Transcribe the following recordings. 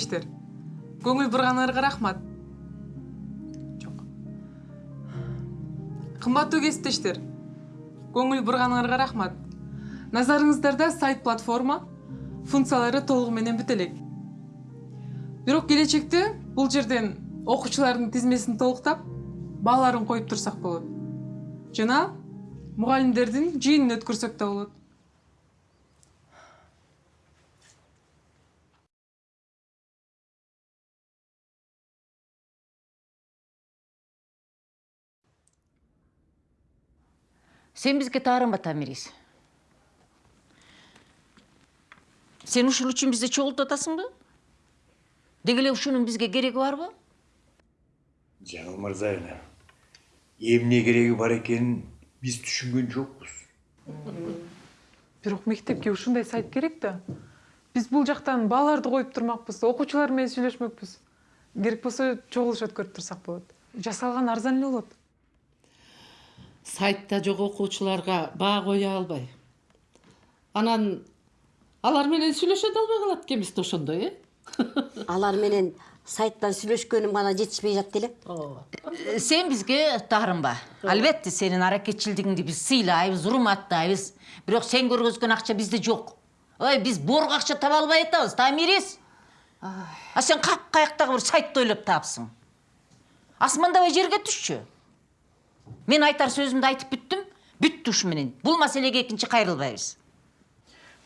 кесиптештер көңүл бурганыңарга рахмат. Жок кымбаттуу кесиптештер көңүл бурганыңарга рахмат. Назарыңыздарда сайт платформа функциялары толугу менен бүт элек бирок келечекте бул жерден окуучулардын тизмесин толуктап бааларын коюп турсак болот. Жана мугалимдердин жыйынын өткөрсөк да болот. Сен бізге таарынба Тамирис. Сен ушул үчүн бизди чогултуп атасыңбы? Деги эле ушунун бизге кереги барбы? жаңыл мырзаевна эмне кереги бар экенин биз түшүнгөн жокпуз бирок мектепке ушундай сайт керек да биз бул жактан бааларды коюп турмакпыз окуучулар менен сүйлөшмөкпүз керек болсо чогулуш өткөрүп турсак болот жасалган арзан эле болот сайтта жок окуучуларга баа кое албай анан алар менен сүйлөшө да албай калат экенбиз да ошондой э алар менен сайттан сүйлөшкөнүм гана жетишпей жатты эле Э, Сен бизге таарынба. Албетте сенин аракетчилдигиңди биз сыйлайбыз, урматтайбыз. Бирок сен көргөзгөн акча бизде жок. Ой, биз борго акча таба албай атабыз, Тамирис. А сен кап каяктагы бир сайтты ойлоп таапсың. Асмандабай жерге түшчү. Мен айтар сөзүмдү айтып бүттүм. Бүттү ушу менен. Бул маселеге экинчи кайрылбайбыз.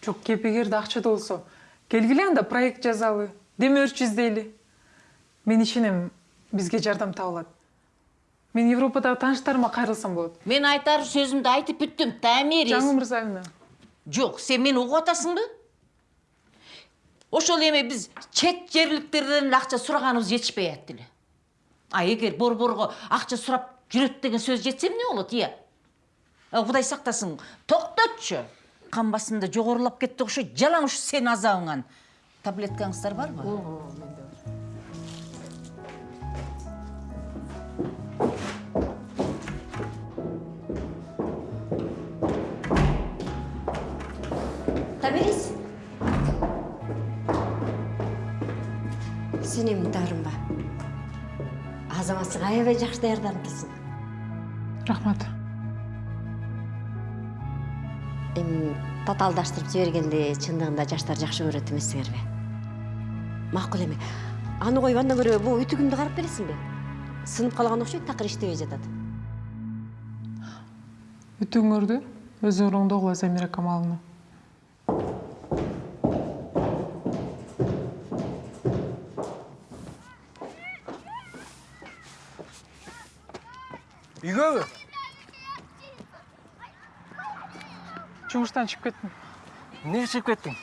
жок кепегерде акча болсо келгиле анда проект жазалы демөөрчү издейли мен ишенем бизге жардам табылат мен европадагы тааныштарыма кайрылсам болот Мен айтар сөзүмдү айтып бүттүм, Тамирис. жаңыл мырзаевна Жоқ, сен мені угуп атасыңбы? Ошол эми биз чет жерликтерден эле акча сураганыбыз жетишпей атты эле. А эгер борборго акча сурап жүрөт деген сөз жетсе эмне болот, ия? А, Кудай сактасын, токтотчу. Кан басымда жогорулап кетти окшойт, жалаң ушу сенин азабыңан. Таблеткаңыздар барбы? таберес сен эмне таарынба азаматсың аябай жакшы даярданыптырсың рахмат. Эми татаалдаштырып жибергенди чындыгында жаштар жакшы көрөт эмессиңерби макул эми аны коюп андан көрө могу үтүгүмдү карап бересиңби сынып калган окшойт такыр иштебей жатат. Үтүгүңөрдү өзүңөр оңдогула замира камаловна. Үйгөбү жумуштан чыгып кеттим эмнеге чыгып кеттиң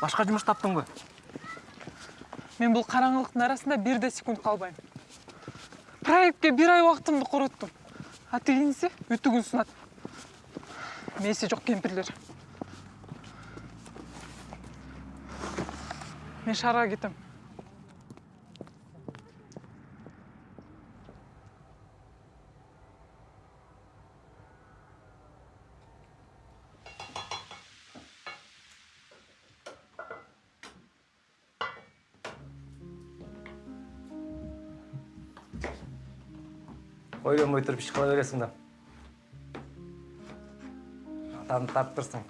башка жумуш таптыңбы мен бул караңгылыктын арасында бир да секунд калбайм проектке бир ай убактымды короттум а тигиниси үтүгүн сунат мээси жок кемпирлер мен шаарга кетем. Ойлонбой туруп иш кыла бересиң да атаңды таптырсың.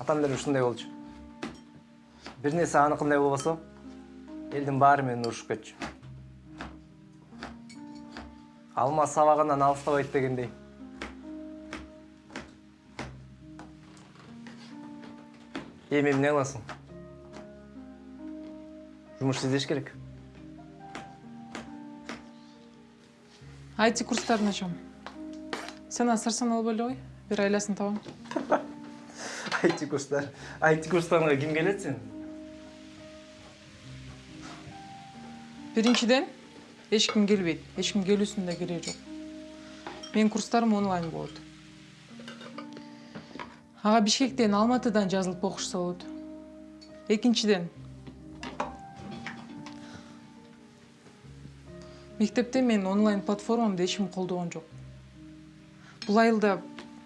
Атам деле ушундай болчу. Бир нерсе аныкындай болбосо элдин баары менен урушуп кетчү. Алма сабагынан алыстабайт дегендей. Эми эмне кыласың? Жумуш издеш керек айти курстарын ачам. Сен асырсан албай эле кой бир айласын табам. Айти курстар. Айти курстарга ким келет сен? Биринчиден эч ким келбейт. Эч ким келүүсүнүн да кереги жок. Менин курстарым онлайн болот. Ага бишкектен алматыдан жазылып окушса болот экинчиден мектепте менин онлайн платформамды эч ким колдогон жок бул айылда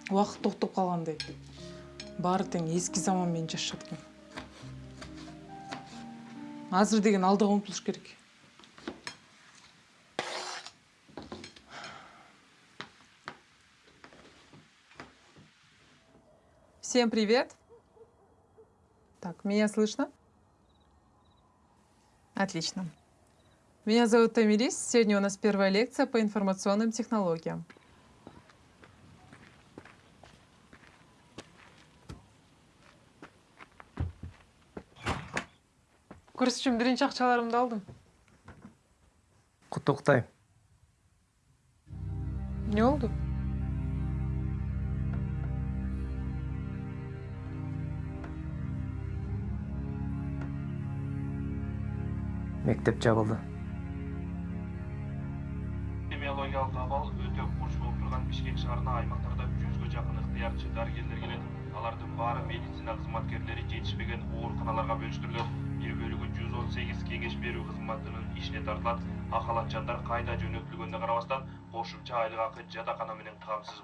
убакыт токтоп калгандай баары тең эски заман менен жашашат экен азыр деген алдыга умтулуш керек Всем привет. Так, меня слышно? Отлично. Меня зовут Тамирис. Сегодня у нас первая лекция по информационным технологиям. Курс үшін бірінші ақшаларымды алдым. құттықтаймын Не oldu? мектеп жабылды абал өтө курч болуп турган бишкек шаарына аймактарда жүзгө жакын ыктыярчы дарыгерлер келет алардын баары медицина кызматкерлери жетишпеген ооруканаларга бөлүштүрүлөт бир бөлүгү жүз он сегиз кеңеш берүү кызматынын ишине тартылат акалатчандар кайда жөнөтүлгөнүнө карабастан кошумча айлык акы жатакана менен камсыз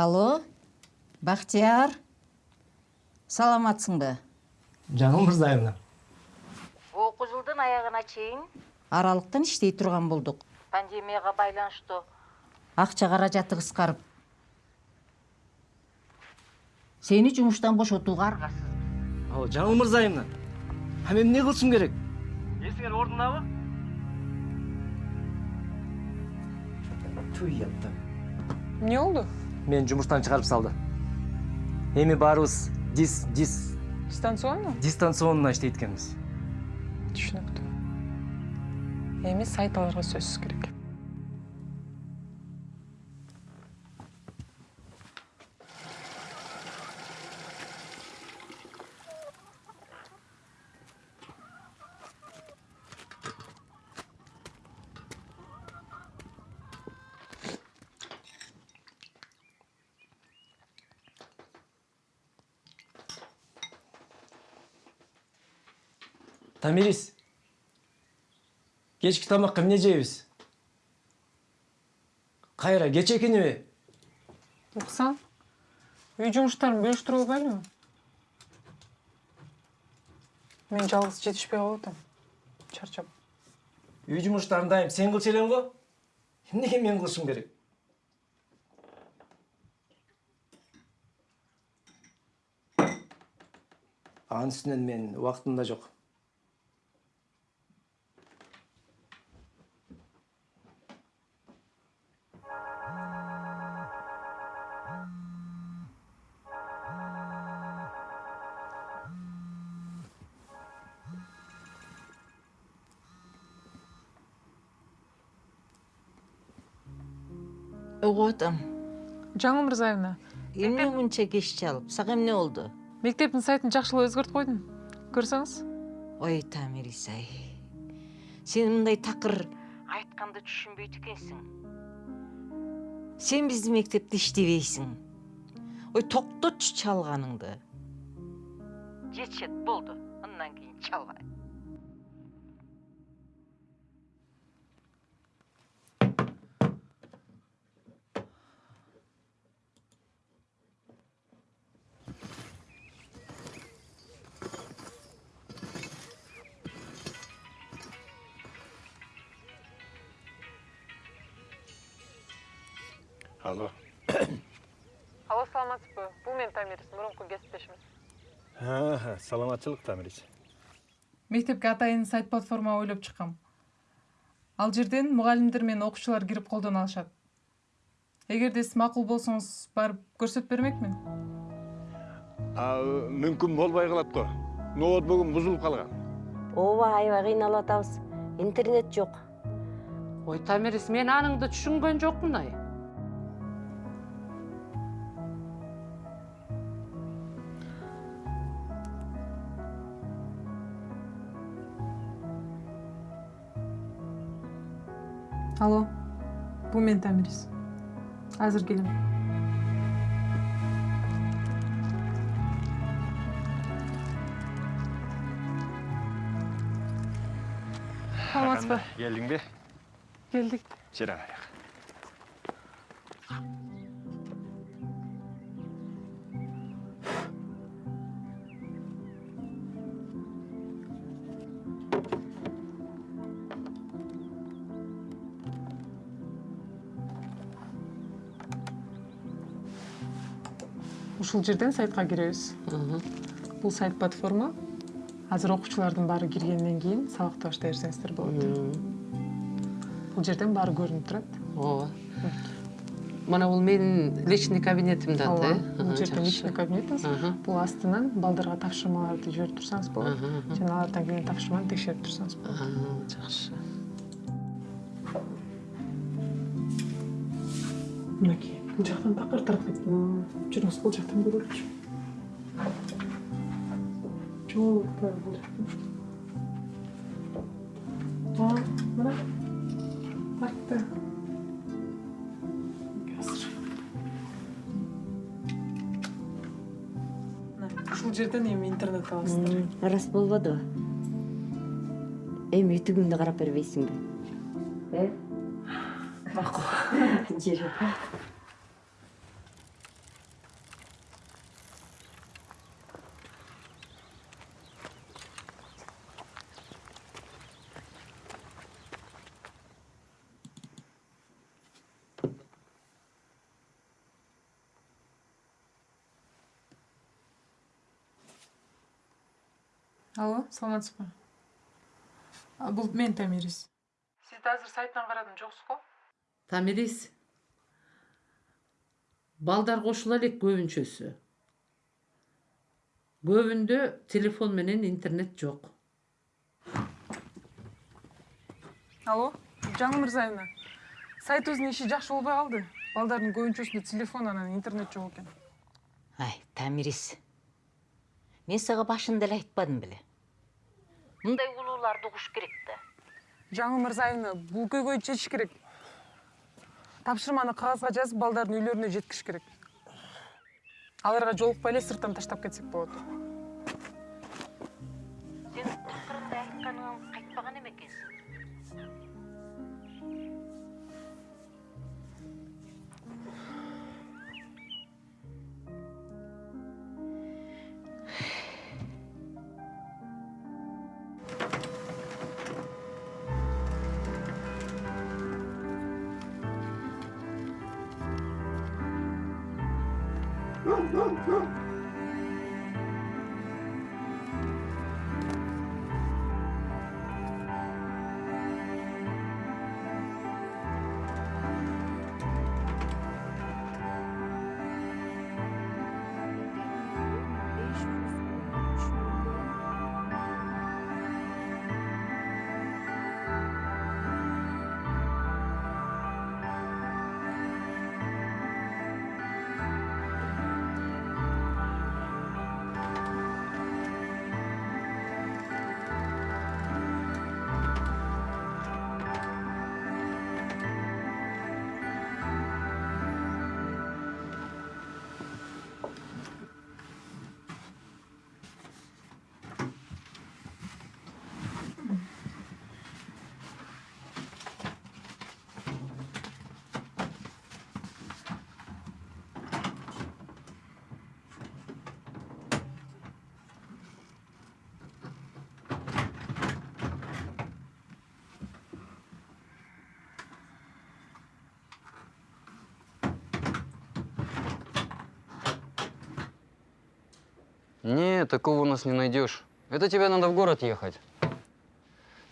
алло бактияр саламатсыңбы? Жаңыл мырзаевна. Окуу жылдын аягына чейин аралыктан иштей турган болдук пандемияга байланыштуу акча каражаты кыскарып сени жумуштан бошотууга аргасыз ал жаңыл мырзаевна а мен эмне кылышым керек эсиңер ордундабы туй яттым Не oldu? Мени жумуштан чыгарып салды эми баарыбыз дис дис Дистанционно? дистанционно иштейт экенбиз Түшүнүктүү. Эми сайт аларга сөзсүз керек. Тамирис кечки тамакка эмне жейбиз кайра кеч экениби Уксаң, үй жумуштарын бөлүштүрүп албайлыбы? Мен жалгыз жетишпей калып атам. Чарчап. үй жумуштарын дайым. Сен кылчу элең го эмнеге мен кылышым керек? Анын үстүнөн мен убактым да жок атам Жаңыл Мырзаевна, эмне мынча кеч чалып сага эмне болду мектептин сайтын жакшылап өзгөртүп койдум. Көрсөңүз. ой тамирис ай сен мындай такыр айтканды түшүнбөйт экенсиң сен биздин мектепте иштебейсиң ой токтотчу чалганыңды жетишет болду андан кийин чалба мен Тамирис, мурунку кесиптешимиз. саламатчылык тамирис Мектепке атайын сайт платформа ойлоп чыккам. Ал жерден мугалимдер менен окуучулар кирип колдоно алышат. эгерде сиз макул болсоңуз барып көрсөтүп бермекмин А, мүмкін болбай қалат қой. Ноутбугум бұзылып қалған. ооба аябай кыйналып атабыз интернет жок ой тамирис мен аныңды түшүнгөн жокмун ай бул мен тамирис азыр келем саламатсызбы Келдің бе? келдик Жарайық. Ушул жерден сайтка киребиз бул сайт платформа. Азыр окуучулардын баары киргенден кийин сабакты баштай берсеңиздер болот бул жерден баары көрүнүп турат ооба мына бул менин личный кабинетим да ооба бул жерде личный кабинетиңиз бул астынан балдарга тапшырмаларды жиберип турсаңыз болот жана алардан келген тапшырманы текшерип турсаңыз болот жакшы мынакей. Бул жактан такыр тарап кеткен жүрүңүз бул жактан көрөлүчү жок бул жактан. А, мына артта азыр. Мына, ушул жерден эми интернет аласыздар. Рас болбодубу эми ютубуңду карап бербейсиңби. Э? Макул жүрү алло саламатсызбы А, бул мен тамирис сиз да азыр сайттан карадым жоксуз го тамирис балдар кошула элек көбүнчөсү көбүндө телефон менен интернет жок алло жаңы мырзаевна сайтыбыздын иши жакшы болбой калды балдардын көбүнчөсүндө телефон анан интернет жок экен ай тамирис мен сага башында эле айтпадым беле мындай улууларды угуш керек да жаңы мырзаевна бул көйгөйдү чечиш керек. Тапшырманы кагазга жазып балдардын үйлөрүнө жеткириш керек. Аларга жолукпай эле сырттан таштап кетсек болот сен акырында айтканыңан такого у нас не найдешь. Это тебе надо в город ехать.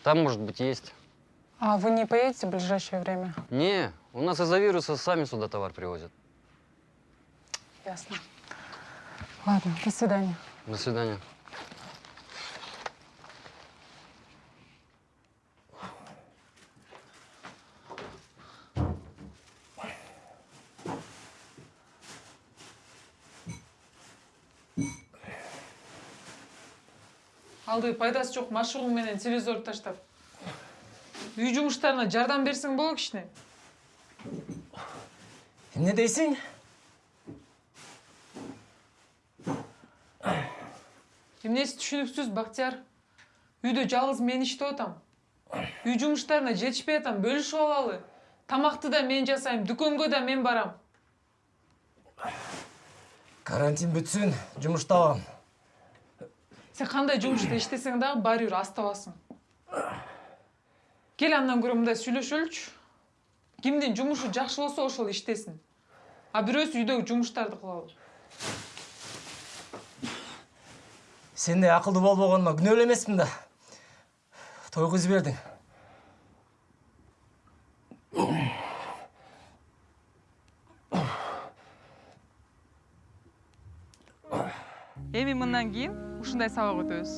Там, может быть, есть. а вы не поедете в ближайшее время Не, у нас из-за вируса сами сюда товар привозят. Ясно. Ладно, до свидания. До свидания. Алды пайдасы жоқ машыгың менен телевизорду таштап. Үй жумуштарына жардам берсең болот кичине эмне дейсиң? Эмнеси түшүнүксүз бактияр? Үйдө жалгыз мен иштеп атам. Үй жумуштарына жетишпей атам бөлүшүп алалы. Тамакты да мен жасайм дүкөнгө да мен барам. Карантин бүтсүн жумуш табам сен кандай жумушта иштесең дагы баары бир астабасың кел андан көрө мындай сүйлөшөлүчү кимдин жумушу жакшы болсо ошол иштесин а бирөөсү үйдөгү жумуштарды кылалы сендей акылдуу болбогоनुма күнөөлүү эмесмин да. Тойгузуп бердиң эми мындан кийин ушундай сабак өтөбүз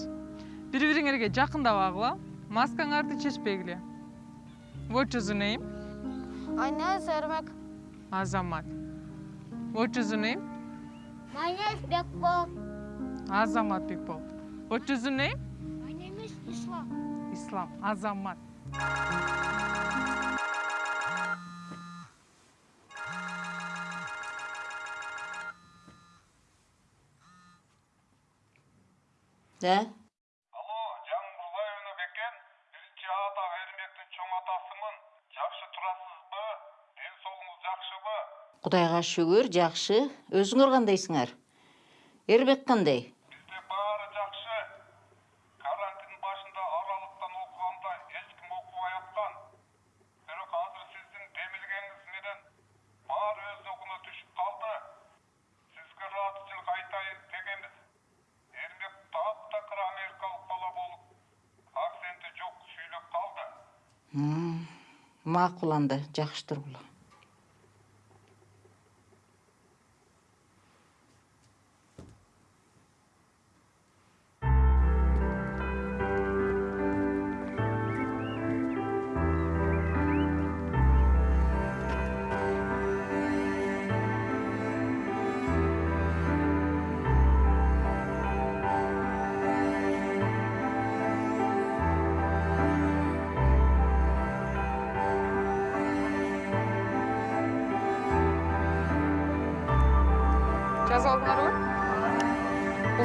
бири бириңерге жакындабагыла маскаңарды чечпегиле What's your name? My name is Ermek. Азамат. What's your name? My name is Bekbo. Азамат Бекбол. What's your name? My name is Islam. Ислам. Азамат. Да алло жаңыл мырзаевна бекен биринчи ата эрмектин чоң атасымын жакшы турасызбы ден соолугуңуз жакшыбы кудайга шүгүр жакшы өзүңөр кандайсыңар эрбек кандай бизде баары жакшы карантин башында аралыктан окуганда эч ким окубай аткан бирок азыр сиздин демилгениңиз менен баары өз огуна түшүп калды сизге ыраазычылык айтайын дегенбиз эрмек таптакыр америкалык бала болуп акценти жок сүйлөп калды макул анда жакшы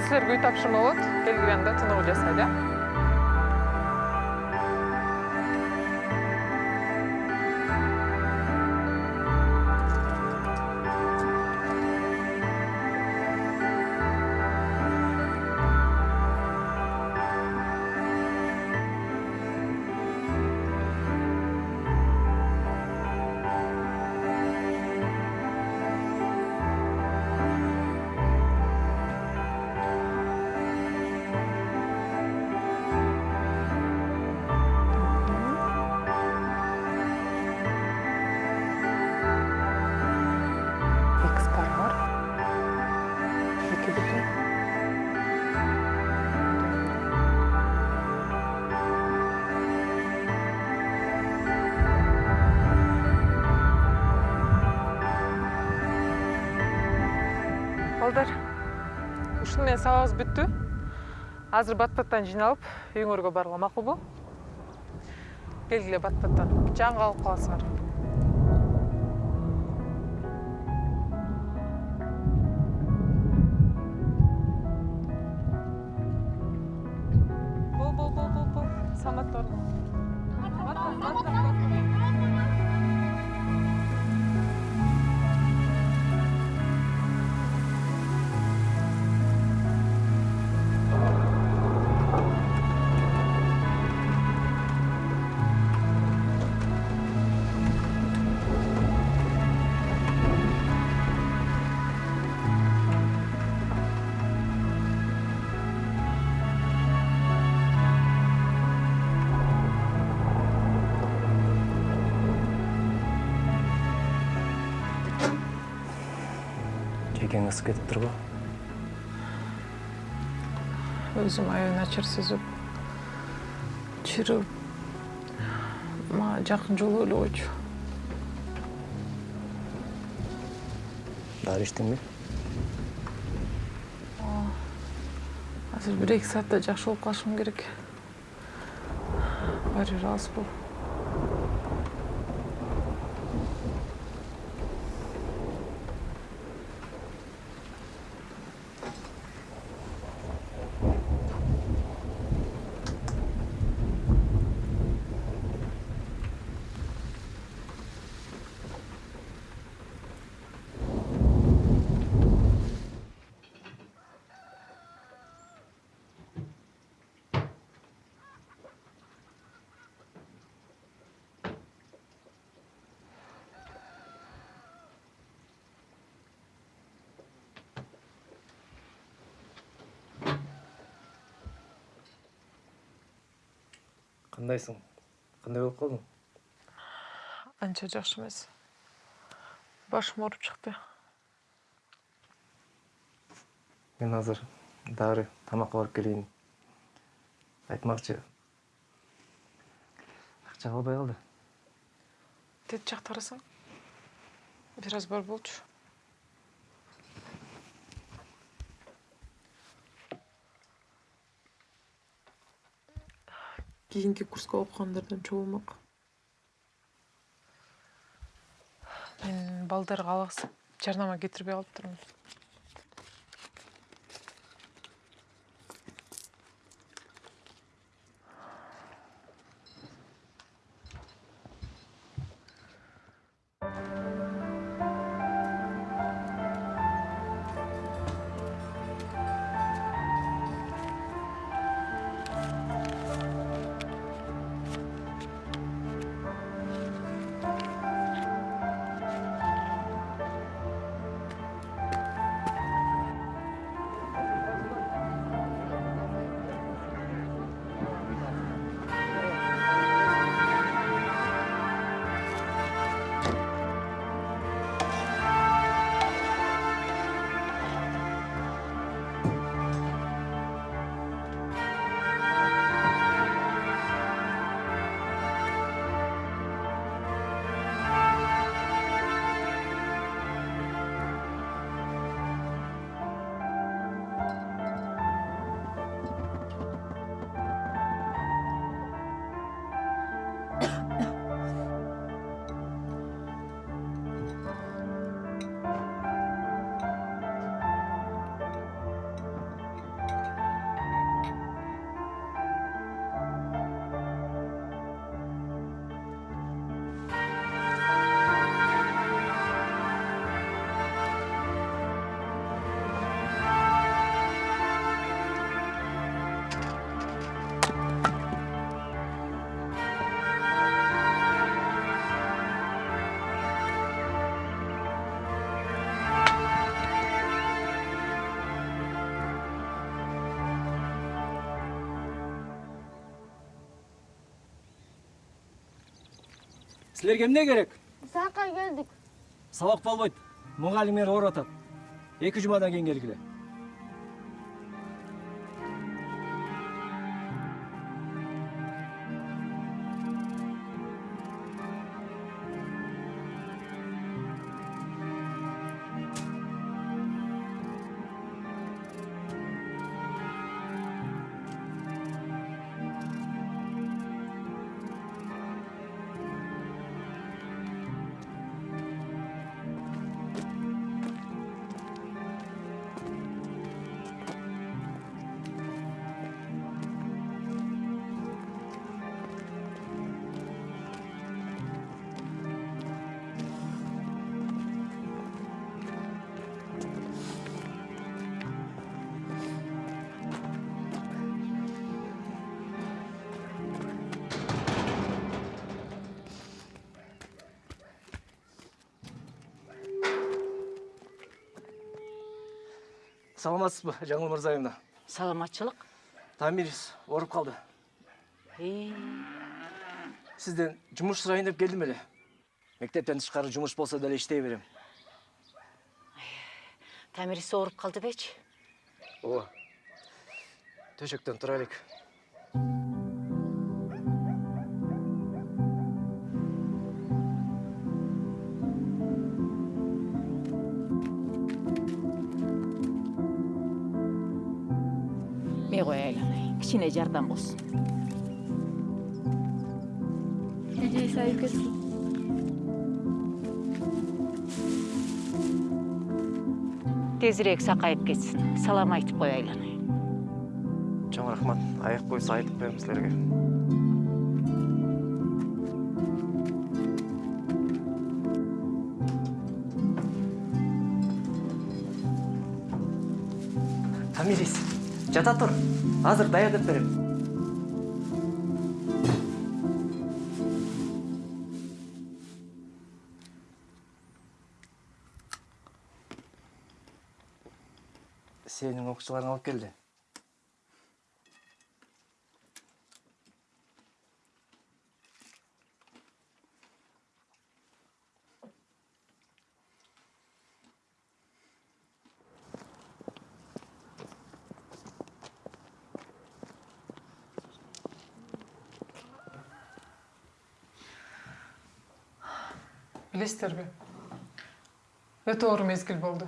бул силерге үй тапшырма болот келгенде тыныгуу жасайлы э сабагыбыз бүттү. Азыр бат баттан жыйналып үйүңөргө барууга макулбу. Келгиле бат баттан жаңы калып каласыңар жүйкең ысып кетиптир го өзүм аябай начар сезип чиригип мага жакын жолу эле койчу дары ичтиңби азыр бир эки саатта жакшы болуп калышым керек. Баары бир алыс болуп кандайсың? Кандай болуп калдың? Анча жакшы эмес. Башым ооруп чыкты. Мен азыр дары тамакка барып келейин айтмакчы. Акча калбай калды. Тет жакта карасаң бир аз бар болчу кийинки курска окугандардан чогулмак мен балдарга алаксып жарнама кетирбей калыптырмын силерге эмне керек? Сакка келдик. сабак болбойт мугалимдер ооруп атат эки жумадан кийин келгиле саламатсызбы жаңыл мырзаевна? Саламатчылык тамирис ооруп калды Э, сизден жумуш сурайын деп келдим эле мектептен тышкары жумуш болсо деле иштей берем. Тәмірис ауырып қалды бечі ооба төшөктөн тура элек кішкене жардам болсын Надеюсь, айып кетсін. тезірек сақайып кетсін салам айтып қоя айланайын чоң рахмат аяк буюса айтып коем силерге тамирис жата тур азыр даярдап берем. Сенин окуучуларың алып келди Білесіздер өте оор мезгіл болды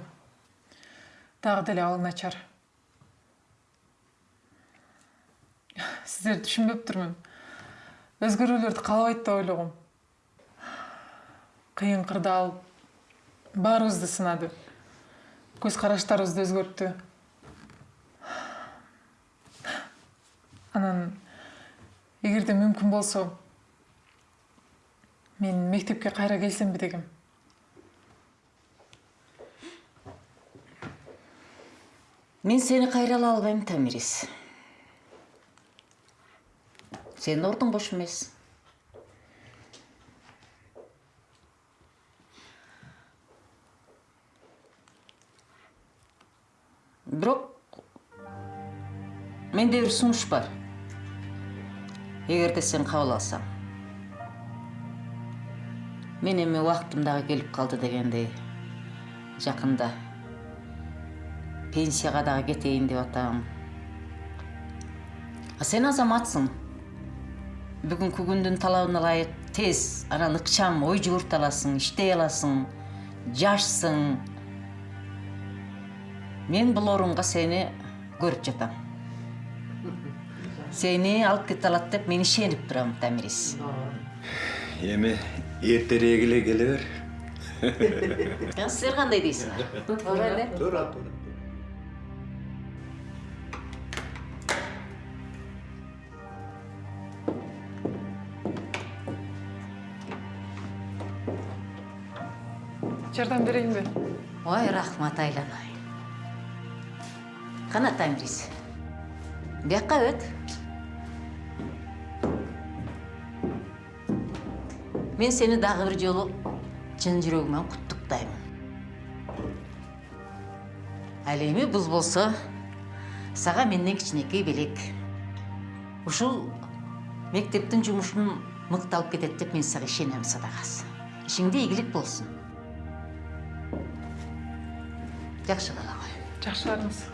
тағы деле ал начар. Сіздерді түсінбеп тұрмын өзгөрүүлөрдү каалабайт деп ойлогом. Кыйын кырдаал баарыбызды сынады. Көз караштарыбызды өзгөрттү. Анан эгерде мүмкүн болсо мен мектепке кайра келсемби дегем мен сені қайра ала албайм тәмірис сенің ордың бош емес. Бирок менде бир сунуш бар. Эгерде сен кабыл алсаң. Мен эми убактым дагы келип калды дегендей жакында пенсияға дағы кетейін деп атам а сен азаматсың. Бүгінгі күндүн талабына ылайык тез анан ыкчам ой жүгүртө аласың иштей аласың жашсың. Мен бул орунга сени көрүп жатам. Сени алып кете алат деп мен ишенип турам тамирис. Эми эртерээк эле келе бер силер кандай дейсиңер туура эле туура туура жардам берейинби ой рахмат айланай кана тамирис бияққа өт мен сені дағы бір жолы чын жүрегіммен құттықтаймын ал эми бұл болса сага менден кичинекей белек ушул мектептин жумушун мыкты алып кетет деп мен сага ишенем садагасы ишиңде ийгилик болсун жакшы бала ғой барыңыз